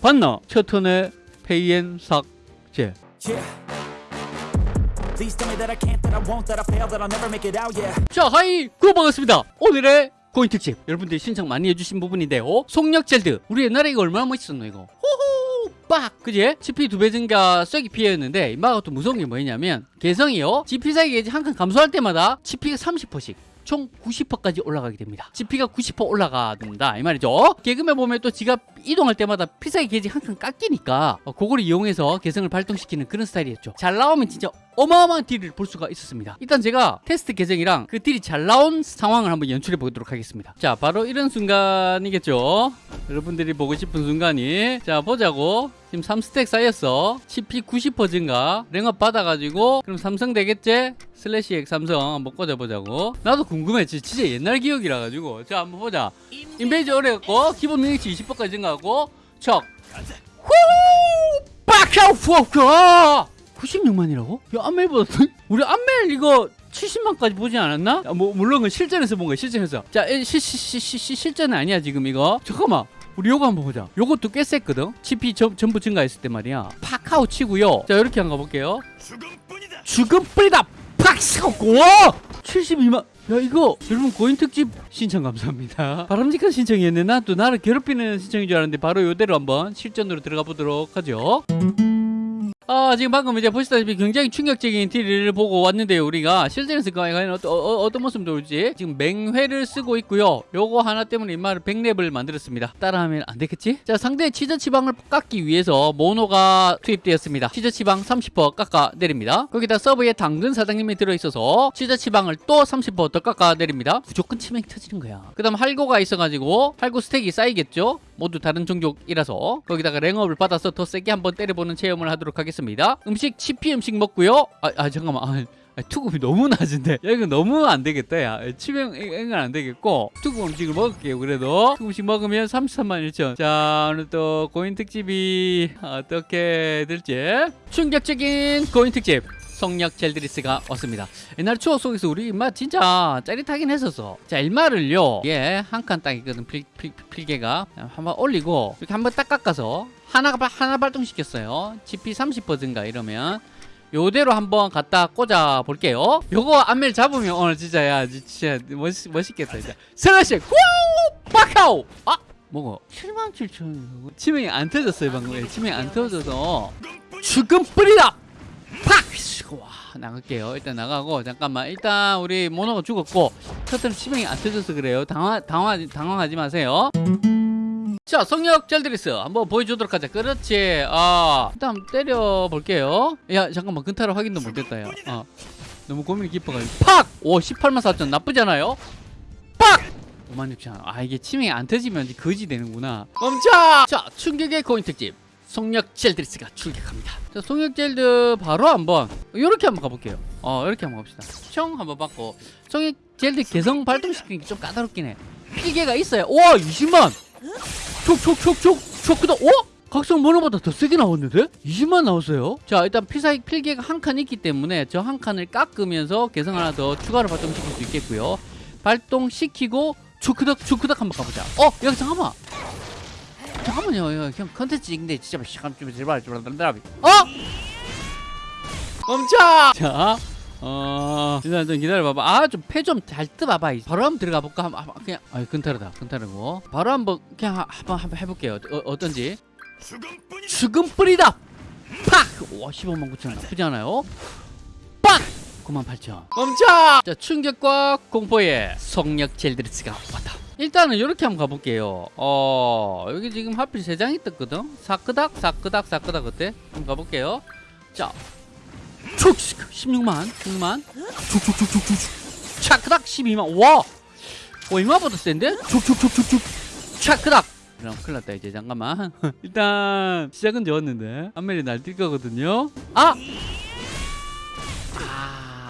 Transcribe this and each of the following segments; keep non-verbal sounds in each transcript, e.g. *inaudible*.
봤나? 첫 턴에 페이엔 삭제. 자 하이 구 반갑습니다. 오늘의 고인 특집. 여러분들이 신청 많이 해주신 부분인데요. 속력 젤드. 우리 옛날에 이거 얼마나 멋있었노 이거. 호호! 빡! 그지? GP 두 배 증가 쐐기 피해였는데 이마가 또 무서운 게 뭐냐면 개성이요. GP 사이 게이지 한 칸 감소할 때마다 GP가 30%씩 총 90%까지 올라가게 됩니다. GP가 90% 올라간다 이 말이죠. 개그맨 보면 또 지가 이동할 때마다 필살기 게이지 한 칸 깎이니까 어, 그걸 이용해서 개성을 발동시키는 그런 스타일이었죠. 잘 나오면 진짜 어마어마한 deal을 볼 수가 있었습니다. 일단 제가 테스트 계정이랑 그 deal이 잘 나온 상황을 한번 연출해 보도록 하겠습니다. 자, 바로 이런 순간이겠죠. 여러분들이 보고 싶은 순간이. 자 보자고. 지금 3 stack 쌓였어. CP 90% 증가. rank up 받아가지고. 그럼 삼성 되겠지? slash X 삼성 한번 꽂아보자고. 나도 궁금해 지- 진짜 옛날 기억이라 가지고. 자 한번 보자. 인베이지 어려갖고 기본 능력치 20%까지 증가하고 척. 후! 빡하우 푸어크 96만이라고? 야 안멜보다 더- 우리 안멜 이거 70만까지 보지 않았나? 아, 뭐 물론 그 실전에서 본 거야 실전에서. 자 에, 시, 시, 시, 시, 시, 실전은 아니야 지금 이거. 잠깐만. 우리 요거 한번 보자. 요것도 꽤 셌거든? GP 전, 전부 증가했을 때 말이야. 팍하우 치고요. 자 이렇게 한번 가볼게요. 죽음뿐이다. 죽음 뿌리다! 팍! 와! 72만. 야 이거 여러분 고인 특집 신청 감사합니다. 바람직한 신청이었네. 난또 나를 괴롭히는 신청인 줄 알았는데 바로 요대로 한번 실전으로 들어가 보도록 하죠 아 지금 방금 이제 보시다시피 굉장히 충격적인 딜을 보고 왔는데요 우리가. 실전에서 과연 어떤, 어, 떤 모습 나올지. 지금 맹회를 쓰고 있고요. 요거 하나 때문에 인마를 100렙을 만들었습니다. 따라하면 안 되겠지? 자 상대의 치저 치방을 깎기 위해서 모노가 투입되었습니다. 치저 치방 30% 깎아 내립니다. 거기다 서브에 당근 사장님이 들어있어서 치저 치방을 또 30%더 깎아 내립니다. 무조건 치명이 터지는 거야. 그 다음 할고가 있어가지고 할고 스택이 쌓이겠죠? 모두 다른 종족이라서. 거기다가 랭업을 받아서 더 세게 한번 때려보는 체험을 하도록 하겠습니다 음식 치피 음식 먹고요. 아, 아 잠깐만. 아, 아, 투급이 너무 낮은데. 야 이거 너무 안 되겠다 야. 치명 이건 안 되겠고. 투급 음식을 먹을게요 그래도. 투급 음식 먹으면 33만 1천. 자 오늘 또 고인 특집이 어떻게 될지. 충격적인 고인 특집 성력 젤드리스가 왔습니다. 옛날 추억 속에서 우리 인마 진짜 짜릿하긴 했었어. 자, 일마를요. 예, 한 칸 딱이거든. 필, 필, 필개가. 한번 올리고 이렇게 한번 딱 깎아서 하나가 하나 발동시켰어요. GP 30% 증가 이러면 요대로 한번 갖다 꽂아 볼게요. 요거 안멜 잡으면 오늘 진짜 야 진짜 멋있, 멋있겠다 진짜. 슬래시 후! 빠카오! 아! 뭐고? 7만 7천 치명이 안 터졌어요 방금 치명이 안 터져서 죽음 뿌리다! 팍! 와 나갈게요. 일단 나가고 잠깐만. 일단 우리 모노가 죽었고 첫째는 치명이 안 터져서 그래요. 당황, 당황, 당황하지 마세요. 자 성역 젤드리스 한번 보여주도록 하자. 그렇지. 아 일단 때려볼게요. 야 잠깐만. 근타를 확인도 못했다 야. 어. 너무 고민이 깊어가지고. 팍! 오 18만 4천. 나쁘지 않아요? 팍! 5만 6천. 아 이게 치명이 안 터지면 거지 되는구나. 멈춰! 자 충격의 고인 특집 속력 젤드리스가 출격합니다. 자, 속력 젤드 바로 한번 이렇게 한번 가볼게요. 어, 이렇게 한번 갑시다. 총 한번 받고 속력 젤드 개성 발동시키는 게 좀 까다롭긴 해. 필개가 있어요. 와, 20만. 촉촉촉촉 촉크다. 어? 각성 모노보다 더 세게 나왔는데? 20만 나왔어요. 자, 일단 피사익 필개가 한 칸 있기 때문에 저 한 칸을 깎으면서 개성 하나 더 추가로 발동시킬 수 있겠고요. 발동시키고 초크덕 초크덕 한번 가보자. 어, 여기 잠깐만. 잠깐만요, 이거 그냥 컨텐츠 인데 진짜 시간 좀 제발 제발. 어? 멈춰! 자, 어, 일단 좀 기다려봐봐. 아, 좀패좀잘 뜨봐봐. 바로 한번 들어가 볼까? 한번 한번 그냥, 아, 근타르다, 근타르고. 바로 한번 그냥 하- 한번 한번 해볼게요. 어, 어떤지. 죽음뿐이다. 죽음. 팍! 와, 15만 9천 원 나쁘지 않아요? 빡! 9만 8천. 멈춰! 자, 충격과 공포의 속력 젤드리스가 왔다. 일단은 이렇게 한번 가볼게요. 어, 여기 지금 하필 세 장이 떴거든? 사끄닥, 사끄닥, 사끄닥 어때? 한번 가볼게요. 자, 촉! 16만, 16만. 촉촉촉촉촉. 차크닥 12만. 와! 와, 이마보다 센데? 촉촉촉촉촉. 차크닥! 그럼 큰일 났다 이제 잠깐만 *laughs* 일단 시작은 좋았는데 안멜이 날뛸 거거든요 아!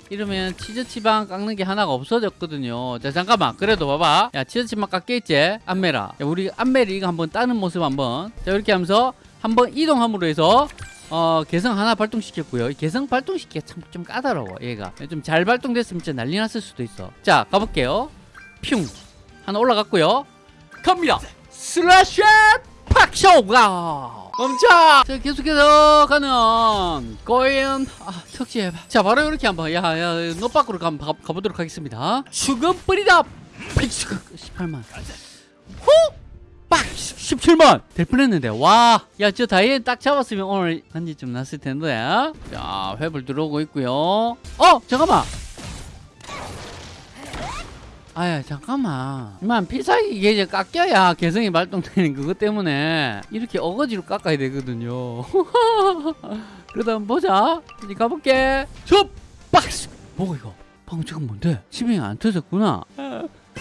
아 이러면 치즈 치방 깎는 게 하나가 없어졌거든요. 자 잠깐만. 그래도 봐봐. 야 치즈 치방 깎겠지? 안멜아 야, 우리 안멜이 이거 한번 따는 모습 한번. 자 이렇게 하면서 한번 이동함으로 해서 어 개성 하나 발동시켰고요. 이 개성 발동시키기가 참좀 까다로워 얘가. 좀 잘 발동됐으면 진짜 난리 났을 수도 있어. 자 가볼게요. 퓨. 하나 올라갔고요. 갑니다. 슬래시 팍 빡쇼가 멈춰! 자 계속해서 가는 고인 아 석지해 자 바로 이렇게 한번 야야 너 밖으로 가, 가, 가보도록 하겠습니다. 죽음 뿌리다! 18만. 빡! 17만! 될 뻔했는데 와야 저 다이앤 딱 잡았으면 오늘 한지 좀 났을 텐데. 자 회불 들어오고 있고요. 어 잠깐만 아야 잠깐만. 이만 필살기 이제 깎여야 개성이 발동되는 그것 때문에 이렇게 어거지로 깎아야 되거든요. *laughs* 한번 보자. 이제 가볼게. 접 박스! 뭐가 이거? 방금 저건 뭔데? 치명이 안 터졌구나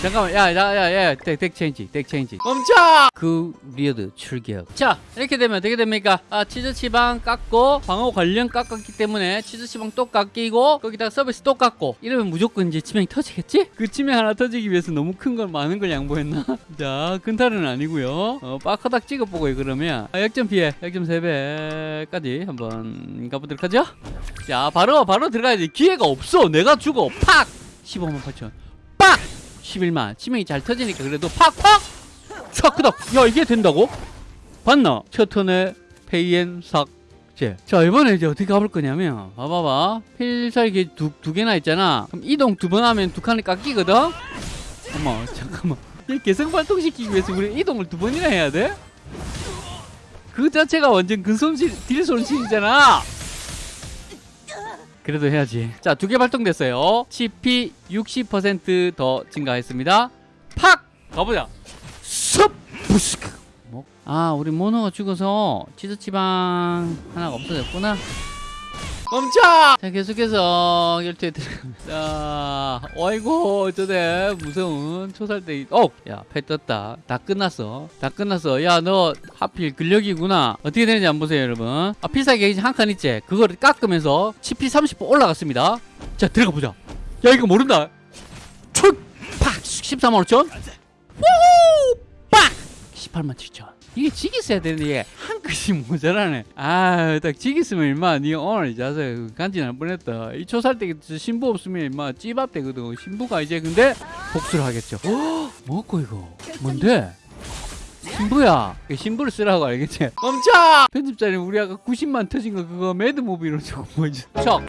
잠깐만 야야야야 덱 체인지 덱 체인지. 멈춰! 그 리어드 출격. 자 이렇게 되면 어떻게 됩니까? 아 치즈 치방 깎고 방어 관련 깎았기 때문에 치즈 치방 또 깎이고 거기다 서비스 또 깎고. 이러면 무조건 이제 치명이 터지겠지? 그 치명 하나 터지기 위해서 너무 큰 걸 많은 걸 양보했나? *laughs* 자 근탈은 아니고요. 어 빠카닥 찍어보고 그러면. 아, 역전 피해. 역전 3배까지 한번 가보도록 하죠. 자 바로 바로 들어가야지. 기회가 없어. 내가 죽어. 팍! 15만 8천. 빡 11만 치명이 잘 터지니까 그래도 팍팍 샤크닥 야 이게 된다고? 봤나? 첫 턴에 페이엔 삭제 자 이번에 이제 어떻게 가볼 거냐면 봐봐봐 필살기 두, 두 개나 있잖아 그럼 이동 두 번 하면 두 칸이 깎이거든? 어머 잠깐만 이 개성 발동시키기 위해서 우리 이동을 두 번이나 해야 돼? 그 자체가 완전 근손실 deal 손실이잖아 그래도 해야지. 자 두 개 발동됐어요. CP 60%더 증가했습니다. 팍! 가보자. 섭 부스크. 뭐? 아 우리 모노가 죽어서 치즈 지방 하나가 없어졌구나 멈춰! 자 계속해서 결투에 들어갑니다 *laughs* 자 어이구 저대 무서운 초살대 어 야 패 떴다. 다 끝났어. 다 끝났어. 야 너 하필 근력이구나. 어떻게 되는지 한번 보세요 여러분. 아 필살기 게이지 한 칸 있지? 그거를 깎으면서 CP 30% 올라갔습니다. 자 들어가 보자. 야 이거 모른다. 촉 팍! 14만 5천? 후후 빡! 18만 7천 이게 지기 써야 되는데 이게 한 끗이 모자라네 아딱 지기 쓰면 임마 니 오늘 자세 간지날 뻔했다 이 초살 때 신부 없으면 임마 찌밥 되거든 신부가 이제 근데 복수를 하겠죠 어? 뭐고 이거 뭔데 신부야 그 신부를 쓰라고 알겠지 멈춰 편집자님 우리 아까 90만 터진 거 그거 매드무비로 좀 보여줘 척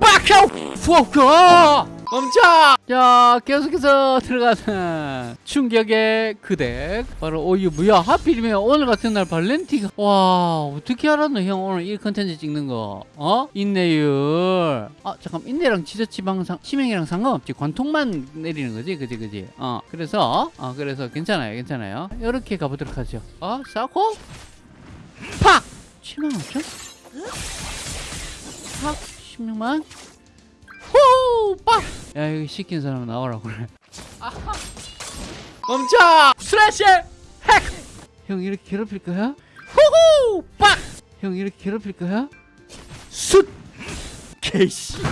빡혀 후어 멈춰! 자 계속해서 들어가는 충격의 그덱 바로 오유 뭐야 하필이면 오늘 같은 날 발렌티가 와 어떻게 알았노 형? 오늘 이 컨텐츠 찍는 거. 어? 인내율. 아 잠깐 인내랑 지저지방상 치명이랑 상관없지. 관통만 내리는 거지? 그지 그지? 어 그래서 어 그래서 괜찮아요 괜찮아요. 이렇게 가보도록 하죠. 어 싸고? 팍! 7만 5천? 팍! 16만 후! 빡! 야 이거 시킨 사람 나오라고 그래 아하. 멈춰! 스레시! 핵! 형 이렇게 괴롭힐 거야? 후후! 빡! 형 이렇게 괴롭힐 거야? 숫! 개씨